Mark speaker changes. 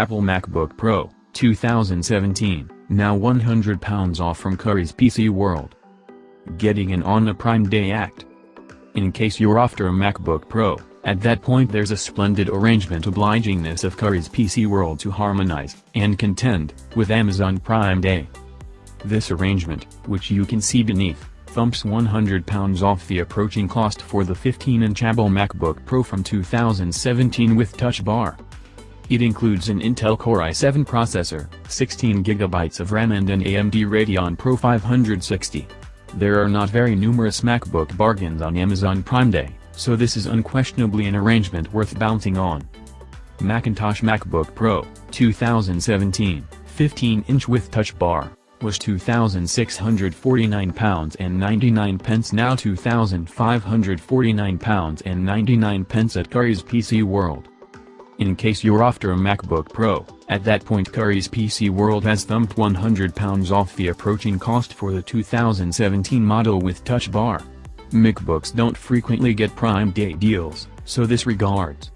Speaker 1: Apple MacBook Pro, 2017, now £100 off from Curry's PC World. Getting in on a Prime Day act. In case you're after a MacBook Pro, at that point there's a splendid arrangement obligingness of Curry's PC World to harmonize and contend with Amazon Prime Day. This arrangement, which you can see beneath, thumps £100 off the approaching cost for the 15-inch Apple MacBook Pro from 2017 with Touch Bar. It includes an Intel Core i7 processor, 16GB of RAM and an AMD Radeon Pro 560. There are not very numerous MacBook bargains on Amazon Prime Day, so this is unquestionably an arrangement worth bouncing on. Macintosh MacBook Pro, 2017, 15-inch with Touch Bar, was £2,649 and 99 pence now £2,549 and 99 pence at Curry's PC World. In case you're after a MacBook Pro, at that point Curry's PC World has thumped £100 off the approaching cost for the 2017 model with Touch Bar. MacBooks don't frequently get Prime Day deals, so this regards.